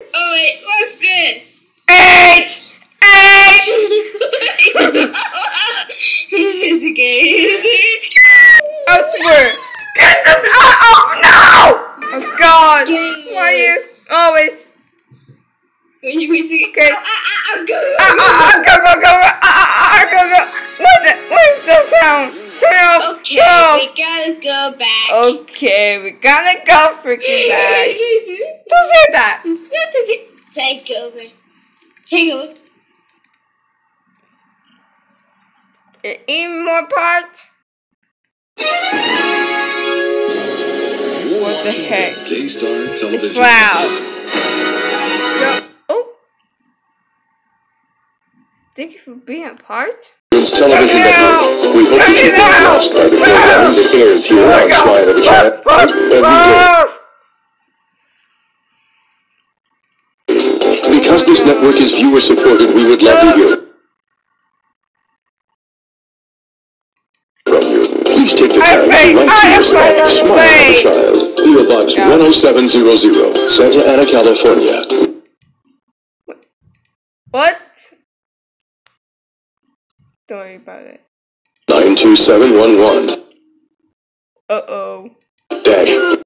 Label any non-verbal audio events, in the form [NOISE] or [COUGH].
Oh wait, what's this? Eight! Eight! [LAUGHS] this is a game. I swear. Get this out! Oh no! Oh god! Why are you always When you wait to Okay. Ah, ah, ah, go, ah, ah, ah, go go go go ah, ah, ah, go go? What the? What is the sound? Turn off. Okay, Turn it off. we gotta go back. Okay, we gotta go freaking back. [LAUGHS] Don't say that. Take over. Even more part. You're What the watching heck? Daystar Television. Wow. Go. Oh. Thank you for being a part. Television Network. We hope Turn that you it will out! the programming that airs here on Smile of the Child every day. Because this network is viewer supported, we would love to hear from you. Please take the time to write to I am yourself. Smile of the Child. PO Box 10700, Santa Ana, California. What? Don't worry about it. 92711. Uh oh. Dash